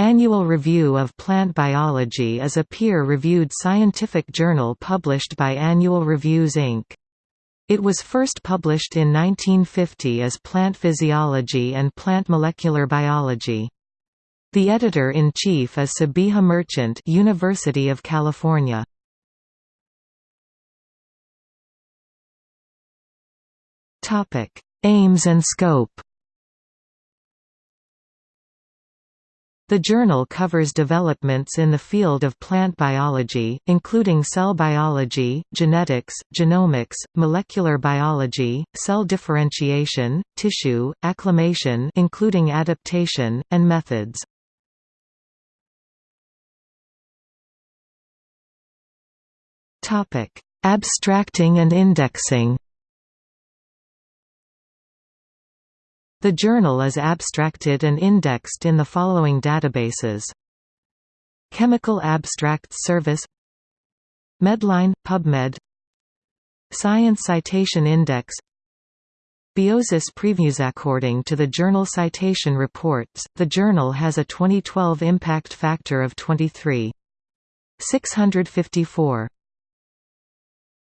Annual Review of Plant Biology is a peer-reviewed scientific journal published by Annual Reviews Inc. It was first published in 1950 as Plant Physiology and Plant Molecular Biology. The editor-in-chief is Sabeeha Merchant University of California. Aims and scope The journal covers developments in the field of plant biology, including cell biology, genetics, genomics, molecular biology, cell differentiation, tissue, acclimation including adaptation, and methods. Abstracting and indexing The journal is abstracted and indexed in the following databases Chemical Abstracts Service Medline – PubMed Science Citation Index Biosis Previews According to the Journal Citation Reports, the journal has a 2012 impact factor of 23.654.